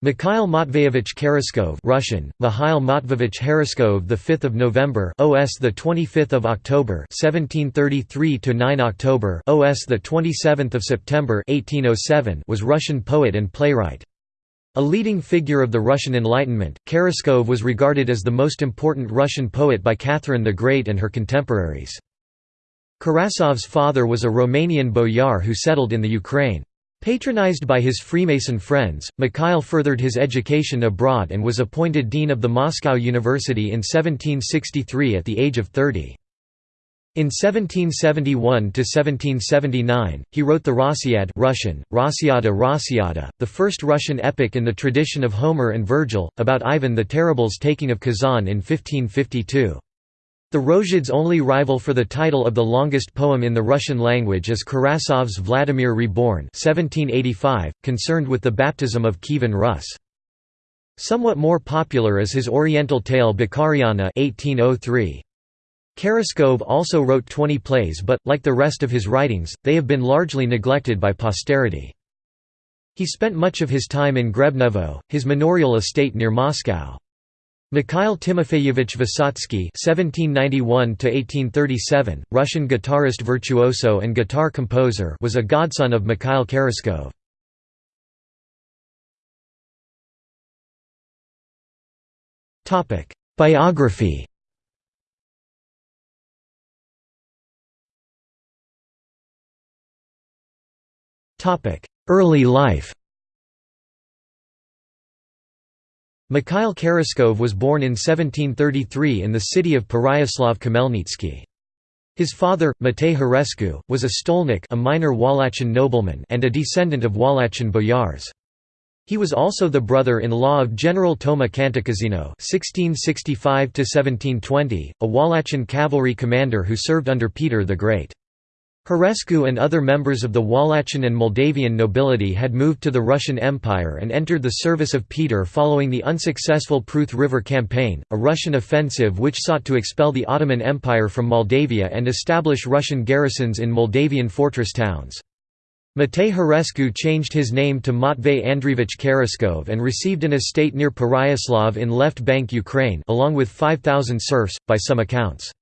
Mikhail Matveyevich Kheraskov Russian Mikhail Matveyevich Kheraskov the 5th of November OS the 25th of October 1733 to 9 October OS the 27th of September 1807 was Russian poet and playwright a leading figure of the Russian Enlightenment, Kheraskov was regarded as the most important Russian poet by Catherine the Great and her contemporaries. Kheraskov's father was a Romanian boyar who settled in the Ukraine. Patronized by his Freemason friends, Mikhail furthered his education abroad and was appointed dean of the Moscow University in 1763 at the age of 30. In 1771–1779, he wrote the Rossiad Russian, Rossiada Rossiada, the first Russian epic in the tradition of Homer and Virgil, about Ivan the Terrible's taking of Kazan in 1552. The Rossiad's only rival for the title of the longest poem in the Russian language is Kheraskov's Vladimir Reborn 1785, concerned with the baptism of Kievan Rus. Somewhat more popular is his Oriental tale Bakhariana 1803. Kheraskov also wrote 20 plays but, like the rest of his writings, they have been largely neglected by posterity. He spent much of his time in Grebnevo, his manorial estate near Moscow. Mikhail Timofeyevich Vysotsky (1791–1837), Russian guitarist virtuoso and guitar composer, was a godson of Mikhail Kheraskov. Topic: Biography. Topic: Early life. Mikhail Kheraskov was born in 1733 in the city of Pereyaslav Khmelnytsky. His father, Matei Harescu, was a stolnik a minor Wallachian nobleman and a descendant of Wallachian boyars. He was also the brother-in-law of General Toma Cantacuzino (1665–1720), a Wallachian cavalry commander who served under Peter the Great. Harescu and other members of the Wallachian and Moldavian nobility had moved to the Russian Empire and entered the service of Peter following the unsuccessful Pruth River Campaign, a Russian offensive which sought to expel the Ottoman Empire from Moldavia and establish Russian garrisons in Moldavian fortress towns. Matei Harescu changed his name to Matvey Andreevich Kheraskov and received an estate near Pereyaslav in left bank Ukraine along with 5,000 serfs, by some accounts.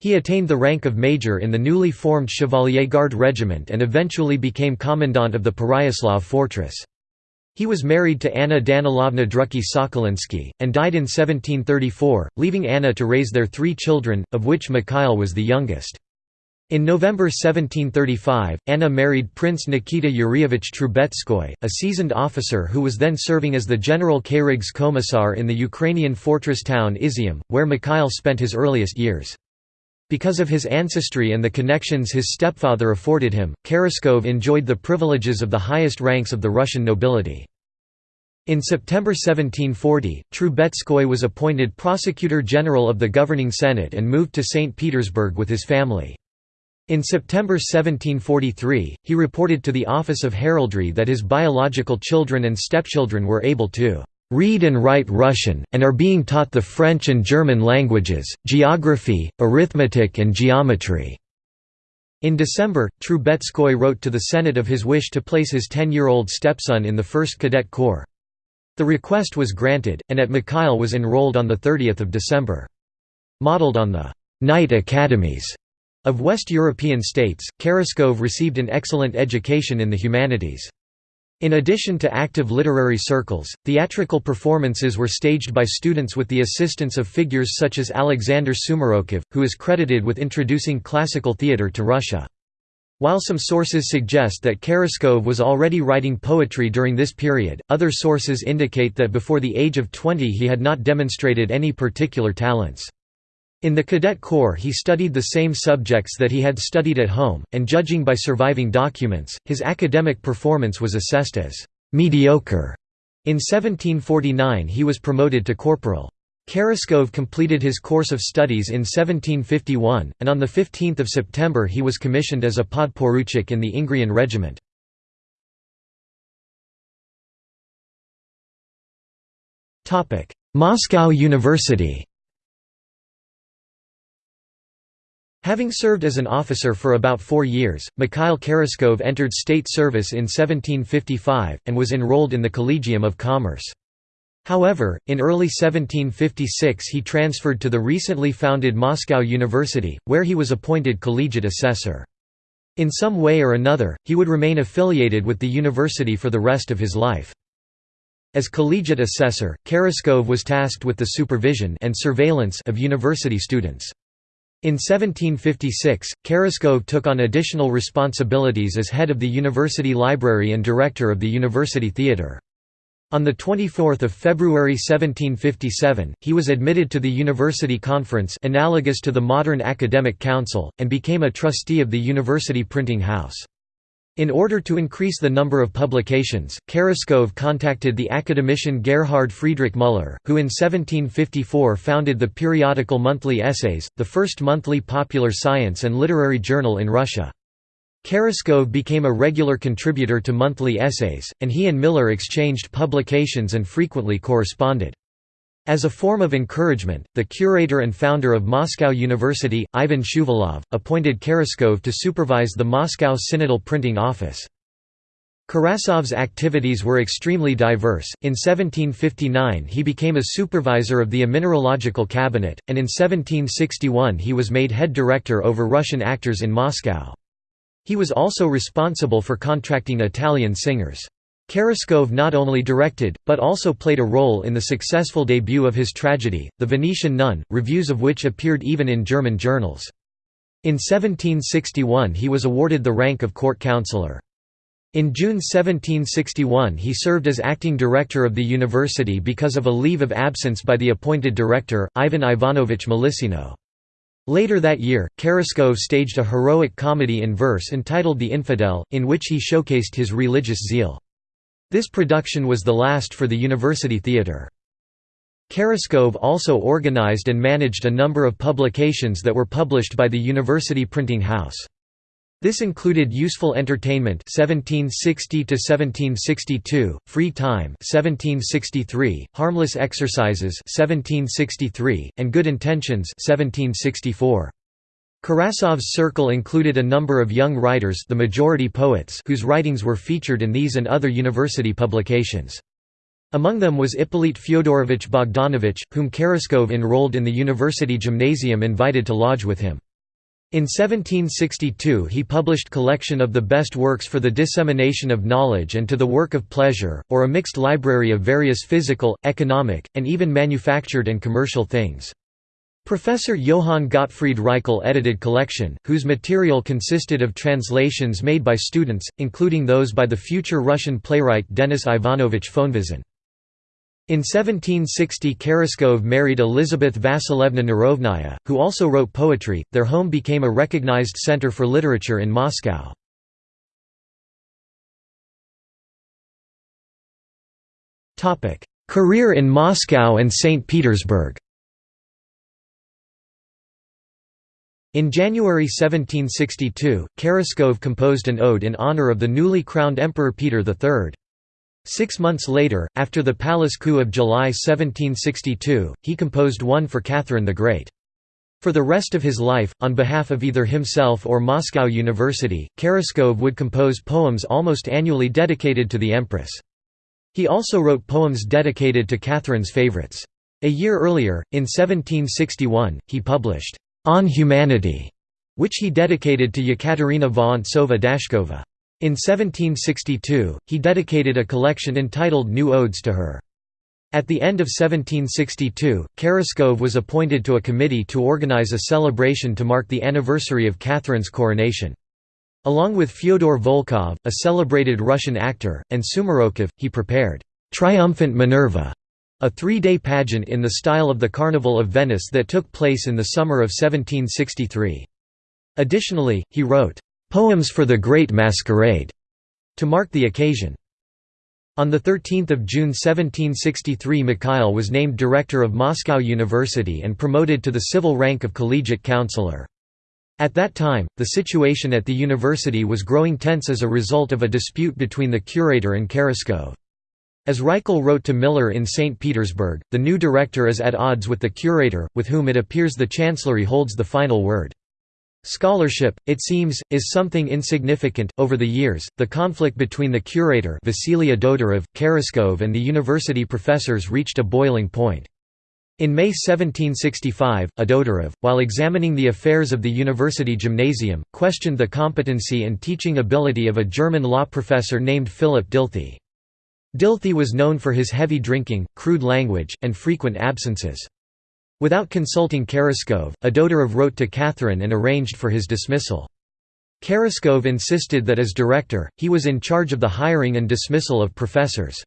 He attained the rank of major in the newly formed Chevalier Guard Regiment and eventually became commandant of the Pereyaslav fortress. He was married to Anna Danilovna Drucky Sokolinsky, and died in 1734, leaving Anna to raise their three children, of which Mikhail was the youngest. In November 1735, Anna married Prince Nikita Yurievich Trubetskoy, a seasoned officer who was then serving as the General Kayrigs Commissar in the Ukrainian fortress town Izium, where Mikhail spent his earliest years. Because of his ancestry and the connections his stepfather afforded him, Kheraskov enjoyed the privileges of the highest ranks of the Russian nobility. In September 1740, Trubetskoy was appointed Prosecutor General of the governing Senate and moved to St. Petersburg with his family. In September 1743, he reported to the Office of Heraldry that his biological children and stepchildren were able to read and write Russian, and are being taught the French and German languages, geography, arithmetic and geometry." In December, Trubetskoy wrote to the Senate of his wish to place his 10-year-old stepson in the 1st Cadet Corps. The request was granted, and at Mikhail was enrolled on 30 December. Modeled on the «night academies» of West European states, Kheraskov received an excellent education in the humanities. In addition to active literary circles, theatrical performances were staged by students with the assistance of figures such as Alexander Sumarokov, who is credited with introducing classical theatre to Russia. While some sources suggest that Kheraskov was already writing poetry during this period, other sources indicate that before the age of 20 he had not demonstrated any particular talents. In the Cadet Corps he studied the same subjects that he had studied at home, and judging by surviving documents, his academic performance was assessed as «mediocre». In 1749 he was promoted to corporal. Kheraskov completed his course of studies in 1751, and on 15 September he was commissioned as a podporuchik in the Ingrian regiment. Moscow University Having served as an officer for about four years, Mikhail Kheraskov entered state service in 1755, and was enrolled in the Collegium of Commerce. However, in early 1756 he transferred to the recently founded Moscow University, where he was appointed collegiate assessor. In some way or another, he would remain affiliated with the university for the rest of his life. As collegiate assessor, Kheraskov was tasked with the supervision and surveillance of university students. In 1756, Kheraskov took on additional responsibilities as head of the university library and director of the university theatre. On 24 February 1757, he was admitted to the University Conference analogous to the modern Academic Council, and became a trustee of the University Printing House. In order to increase the number of publications, Kheraskov contacted the academician Gerhard Friedrich Müller, who in 1754 founded the periodical Monthly Essays, the first monthly popular science and literary journal in Russia. Kheraskov became a regular contributor to monthly essays, and he and Miller exchanged publications and frequently corresponded. As a form of encouragement, the curator and founder of Moscow University, Ivan Shuvalov, appointed Kheraskov to supervise the Moscow Synodal Printing Office. Kheraskov's activities were extremely diverse. In 1759 he became a supervisor of the Mineralogical Cabinet, and in 1761 he was made head director over Russian actors in Moscow. He was also responsible for contracting Italian singers. Kheraskov not only directed, but also played a role in the successful debut of his tragedy, The Venetian Nun, reviews of which appeared even in German journals. In 1761 he was awarded the rank of court councillor. In June 1761 he served as acting director of the university because of a leave of absence by the appointed director, Ivan Ivanovich Melissino. Later that year, Kheraskov staged a heroic comedy in verse entitled The Infidel, in which he showcased his religious zeal. This production was the last for the University Theatre. Kheraskov also organized and managed a number of publications that were published by the University Printing House. This included Useful Entertainment 1760 to 1762, Free Time 1763, Harmless Exercises 1763, and Good Intentions 1764. Kheraskov's circle included a number of young writers the majority poets whose writings were featured in these and other university publications. Among them was Ippolit Fyodorovich Bogdanovich, whom Kheraskov enrolled in the university gymnasium invited to lodge with him. In 1762 he published collection of the best works for the dissemination of knowledge and to the work of pleasure, or a mixed library of various physical, economic, and even manufactured and commercial things. Professor Johann Gottfried Reichel edited collection, whose material consisted of translations made by students, including those by the future Russian playwright Denis Ivanovich Fonvizin. In 1760 Kheraskov married Elizabeth Vasilevna Nerovnaya, who also wrote poetry. Their home became a recognized center for literature in Moscow. Career in Moscow and St. Petersburg In January 1762, Kheraskov composed an ode in honor of the newly crowned Emperor Peter III. Six months later, after the palace coup of July 1762, he composed one for Catherine the Great. For the rest of his life, on behalf of either himself or Moscow University, Kheraskov would compose poems almost annually dedicated to the empress. He also wrote poems dedicated to Catherine's favorites. A year earlier, in 1761, he published on Humanity, which he dedicated to Yekaterina Vorontsova Dashkova. In 1762, he dedicated a collection entitled New Odes to her. At the end of 1762, Kheraskov was appointed to a committee to organize a celebration to mark the anniversary of Catherine's coronation. Along with Fyodor Volkov, a celebrated Russian actor, and Sumarokov, he prepared «Triumphant Minerva», a three-day pageant in the style of the Carnival of Venice that took place in the summer of 1763. Additionally, he wrote, "'Poems for the Great Masquerade' to mark the occasion. On 13 June 1763 Mikhail was named director of Moscow University and promoted to the civil rank of collegiate counselor. At that time, the situation at the university was growing tense as a result of a dispute between the curator and Kheraskov. As Reichel wrote to Miller in St. Petersburg, the new director is at odds with the curator, with whom it appears the chancellery holds the final word. Scholarship, it seems, is something insignificant. Over the years, the conflict between the curator Vasily Adodurov, Kheraskov and the university professors reached a boiling point. In May 1765, Adodurov, while examining the affairs of the university gymnasium, questioned the competency and teaching ability of a German law professor named Philip Dilthey. Dilthey was known for his heavy drinking, crude language, and frequent absences. Without consulting Kheraskov, Adodurov wrote to Catherine and arranged for his dismissal. Kheraskov insisted that as director, he was in charge of the hiring and dismissal of professors.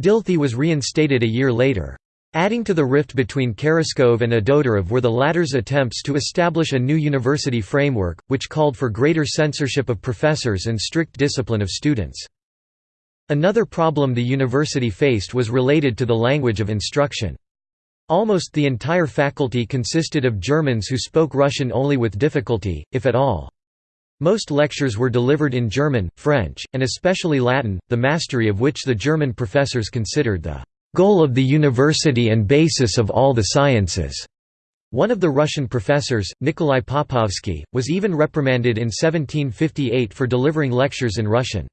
Dilthey was reinstated a year later. Adding to the rift between Kheraskov and Adodurov were the latter's attempts to establish a new university framework, which called for greater censorship of professors and strict discipline of students. Another problem the university faced was related to the language of instruction. Almost the entire faculty consisted of Germans who spoke Russian only with difficulty, if at all. Most lectures were delivered in German, French, and especially Latin, the mastery of which the German professors considered the goal of the university and basis of all the sciences. One of the Russian professors, Nikolai Popovsky, was even reprimanded in 1758 for delivering lectures in Russian.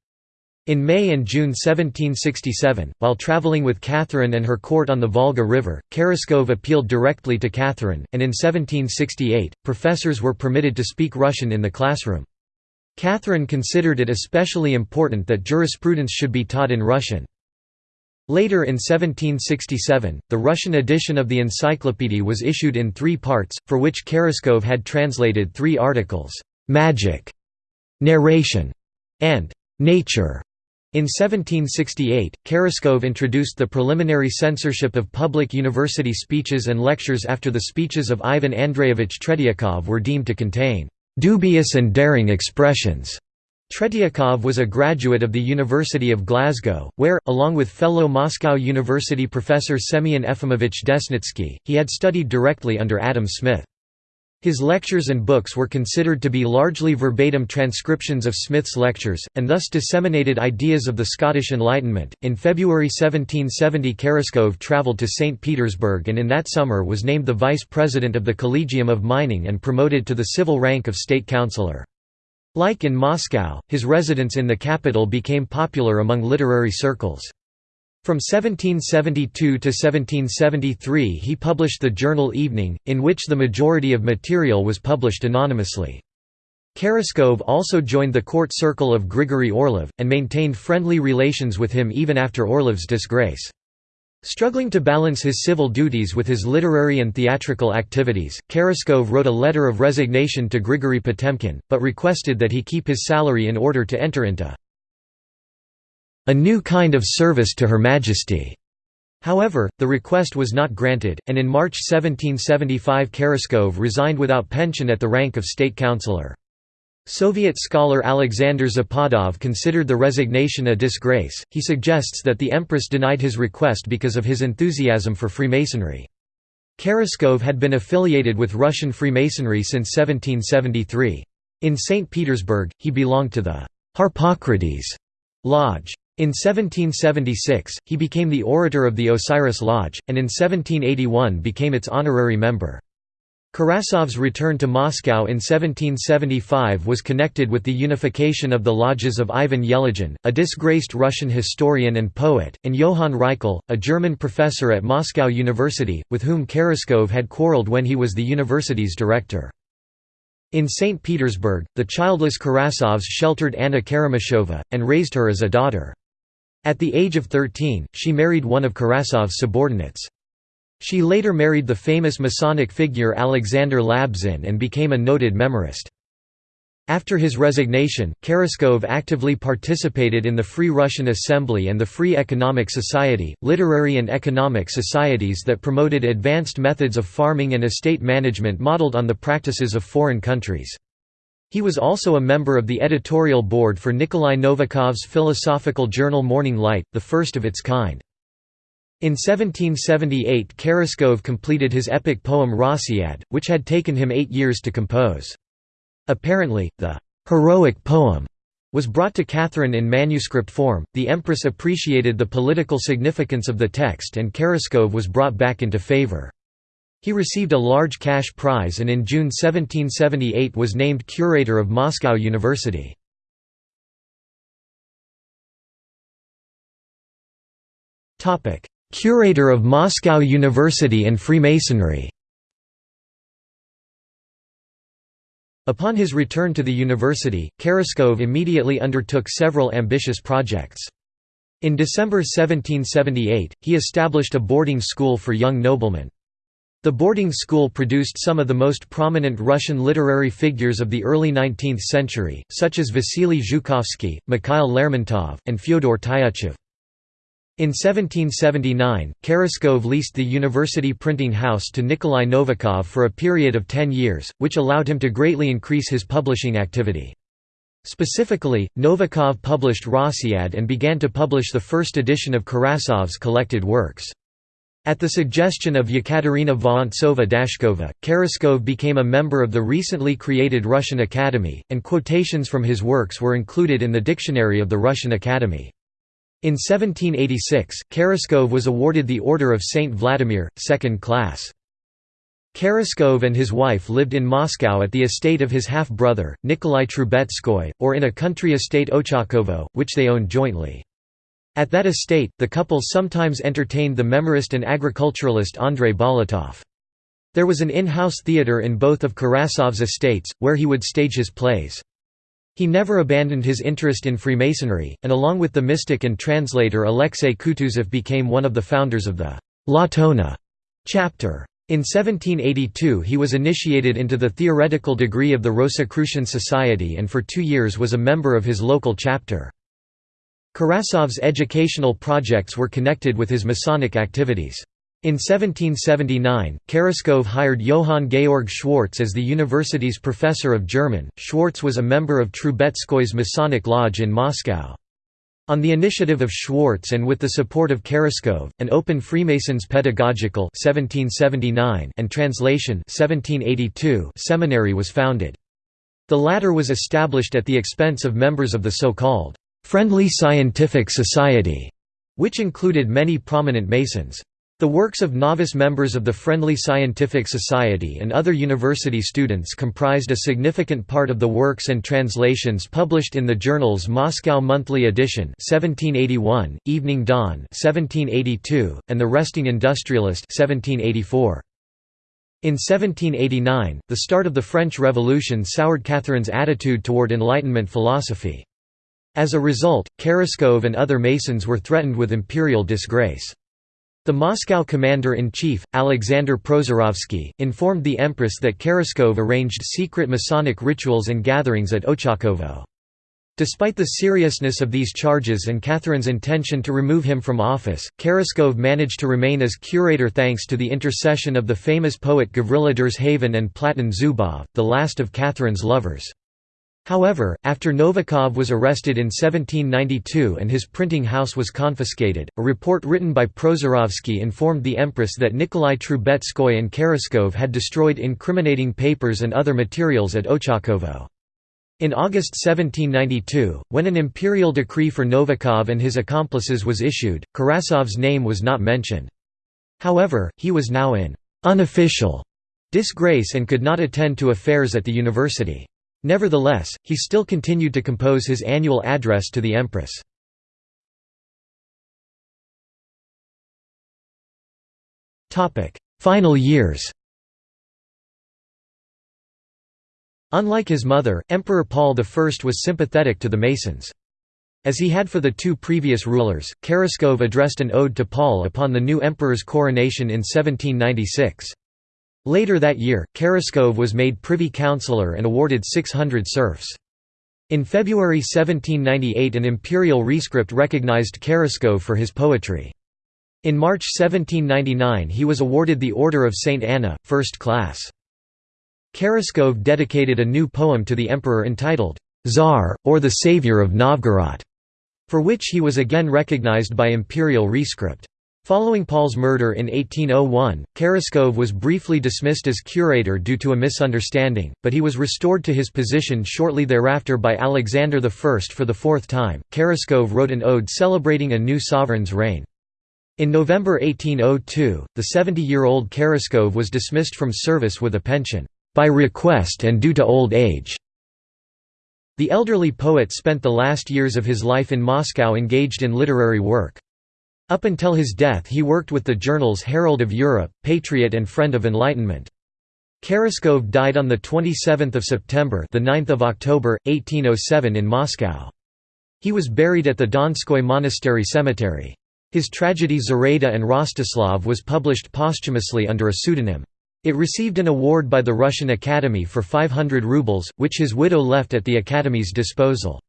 In May and June 1767, while travelling with Catherine and her court on the Volga River, Kheraskov appealed directly to Catherine, and in 1768, professors were permitted to speak Russian in the classroom. Catherine considered it especially important that jurisprudence should be taught in Russian. Later in 1767, the Russian edition of the encyclopedia was issued in three parts, for which Kheraskov had translated three articles, "'Magic", "'Narration", and "'Nature". In 1768, Kheraskov introduced the preliminary censorship of public university speeches and lectures after the speeches of Ivan Andreyevich Tretyakov were deemed to contain "'dubious and daring expressions' Tretyakov was a graduate of the University of Glasgow, where, along with fellow Moscow University professor Semyon Efimovich Desnitsky, he had studied directly under Adam Smith. His lectures and books were considered to be largely verbatim transcriptions of Smith's lectures, and thus disseminated ideas of the Scottish Enlightenment. In February 1770, Kheraskov travelled to St. Petersburg and in that summer was named the vice president of the Collegium of Mining and promoted to the civil rank of state councillor. Like in Moscow, his residence in the capital became popular among literary circles. From 1772 to 1773 he published the journal Evening, in which the majority of material was published anonymously. Kheraskov also joined the court circle of Grigory Orlov, and maintained friendly relations with him even after Orlov's disgrace. Struggling to balance his civil duties with his literary and theatrical activities, Kheraskov wrote a letter of resignation to Grigory Potemkin, but requested that he keep his salary in order to enter into a new kind of service to Her Majesty. However, the request was not granted, and in March 1775 Kheraskov resigned without pension at the rank of state councillor. Soviet scholar Alexander Zapadov considered the resignation a disgrace. He suggests that the empress denied his request because of his enthusiasm for Freemasonry. Kheraskov had been affiliated with Russian Freemasonry since 1773. In St. Petersburg, he belonged to the Harpocrates Lodge. In 1776, he became the orator of the Osiris Lodge, and in 1781 became its honorary member. Kheraskov's return to Moscow in 1775 was connected with the unification of the lodges of Ivan Yelagin, a disgraced Russian historian and poet, and Johann Reichel, a German professor at Moscow University, with whom Kheraskov had quarreled when he was the university's director. In St. Petersburg, the childless Kheraskovs sheltered Anna Karamysheva, and raised her as a daughter. At the age of 13, she married one of Kheraskov's subordinates. She later married the famous Masonic figure Alexander Labzin and became a noted memorist. After his resignation, Kheraskov actively participated in the Free Russian Assembly and the Free Economic Society, literary and economic societies that promoted advanced methods of farming and estate management modeled on the practices of foreign countries. He was also a member of the editorial board for Nikolai Novikov's philosophical journal Morning Light, the first of its kind. In 1778 Kheraskov completed his epic poem Rossiad, which had taken him eight years to compose. Apparently, the «heroic poem» was brought to Catherine in manuscript form, the empress appreciated the political significance of the text and Kheraskov was brought back into favor. He received a large cash prize and in June 1778 was named curator of Moscow University. Curator of Moscow University and Freemasonry Upon his return to the university, Kheraskov immediately undertook several ambitious projects. In December 1778, he established a boarding school for young noblemen. The boarding school produced some of the most prominent Russian literary figures of the early 19th century, such as Vasily Zhukovsky, Mikhail Lermontov, and Fyodor Tyutchev. In 1779, Kheraskov leased the university printing house to Nikolai Novikov for a period of ten years, which allowed him to greatly increase his publishing activity. Specifically, Novikov published Rossiad and began to publish the first edition of Kheraskov's collected works. At the suggestion of Yekaterina Vorontsova-Dashkova, Kheraskov became a member of the recently created Russian Academy, and quotations from his works were included in the Dictionary of the Russian Academy. In 1786, Kheraskov was awarded the Order of Saint Vladimir, second class. Kheraskov and his wife lived in Moscow at the estate of his half-brother, Nikolai Trubetskoy, or in a country estate Ochakovo, which they owned jointly. At that estate, the couple sometimes entertained the memorist and agriculturalist Andrei Bolotov. There was an in-house theatre in both of Kheraskov's estates, where he would stage his plays. He never abandoned his interest in Freemasonry, and along with the mystic and translator Alexei Kutuzov became one of the founders of the Latona chapter. In 1782 he was initiated into the theoretical degree of the Rosicrucian Society and for two years was a member of his local chapter. Kheraskov's educational projects were connected with his Masonic activities. In 1779, Kheraskov hired Johann Georg Schwartz as the university's professor of German. Schwartz was a member of Trubetskoy's Masonic Lodge in Moscow. On the initiative of Schwartz and with the support of Kheraskov, an open Freemasons pedagogical 1779 and translation 1782 seminary was founded. The latter was established at the expense of members of the so-called Friendly Scientific Society, which included many prominent Masons. The works of novice members of the Friendly Scientific Society and other university students comprised a significant part of the works and translations published in the journals Moscow Monthly Edition 1781, Evening Dawn 1782, and The Resting Industrialist 1784. In 1789, the start of the French Revolution soured Catherine's attitude toward Enlightenment philosophy. As a result, Kheraskov and other Masons were threatened with imperial disgrace. The Moscow commander-in-chief, Alexander Prozorovsky, informed the empress that Kheraskov arranged secret Masonic rituals and gatherings at Ochakovo. Despite the seriousness of these charges and Catherine's intention to remove him from office, Kheraskov managed to remain as curator thanks to the intercession of the famous poet Gavrila Derzhavin and Platon Zubov, the last of Catherine's lovers. However, after Novikov was arrested in 1792 and his printing house was confiscated, a report written by Prozorovsky informed the Empress that Nikolai Trubetskoy and Kheraskov had destroyed incriminating papers and other materials at Ochakovo. In August 1792, when an imperial decree for Novikov and his accomplices was issued, Kheraskov's name was not mentioned. However, he was now in «unofficial» disgrace and could not attend to affairs at the university. Nevertheless, he still continued to compose his annual address to the Empress. Final years Unlike his mother, Emperor Paul I was sympathetic to the Masons. As he had for the two previous rulers, Kheraskov addressed an ode to Paul upon the new emperor's coronation in 1796. Later that year, Kheraskov was made privy councillor and awarded 600 serfs. In February 1798 an imperial rescript recognized Kheraskov for his poetry. In March 1799 he was awarded the Order of St. Anna, first class. Kheraskov dedicated a new poem to the emperor entitled, Tsar, or the Savior of Novgorod, for which he was again recognized by imperial rescript. Following Paul's murder in 1801, Kheraskov was briefly dismissed as curator due to a misunderstanding, but he was restored to his position shortly thereafter by Alexander I for the fourth time. Kheraskov wrote an ode celebrating a new sovereign's reign. In November 1802, the 70-year-old Kheraskov was dismissed from service with a pension, "...by request and due to old age." The elderly poet spent the last years of his life in Moscow engaged in literary work. Up until his death he worked with the journals Herald of Europe, Patriot and Friend of Enlightenment. Kheraskov died on 27 September the 9th of October, 1807 in Moscow. He was buried at the Donskoy Monastery Cemetery. His tragedy Zoraida and Rostislav was published posthumously under a pseudonym. It received an award by the Russian Academy for 500 rubles, which his widow left at the Academy's disposal.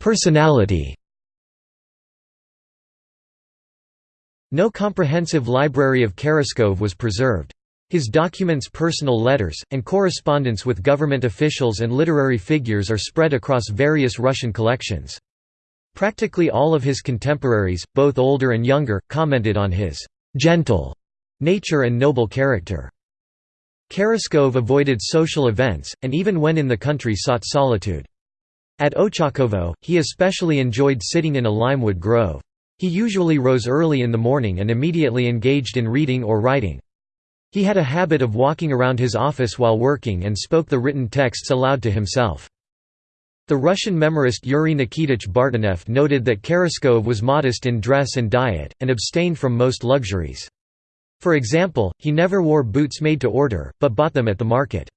Personality No comprehensive library of Kheraskov was preserved. His documents personal letters, and correspondence with government officials and literary figures are spread across various Russian collections. Practically all of his contemporaries, both older and younger, commented on his «gentle» nature and noble character. Kheraskov avoided social events, and even when in the country sought solitude. At Ochakovo, he especially enjoyed sitting in a limewood grove. He usually rose early in the morning and immediately engaged in reading or writing. He had a habit of walking around his office while working and spoke the written texts aloud to himself. The Russian memorist Yuri Nikitich Bartenev noted that Kheraskov was modest in dress and diet, and abstained from most luxuries. For example, he never wore boots made to order, but bought them at the market.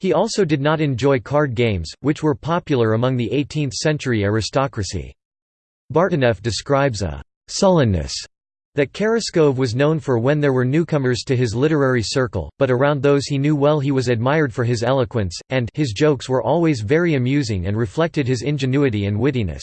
He also did not enjoy card games, which were popular among the 18th-century aristocracy. Bartenev describes a «sullenness» That Kheraskov was known for when there were newcomers to his literary circle, but around those he knew well he was admired for his eloquence, and his jokes were always very amusing and reflected his ingenuity and wittiness.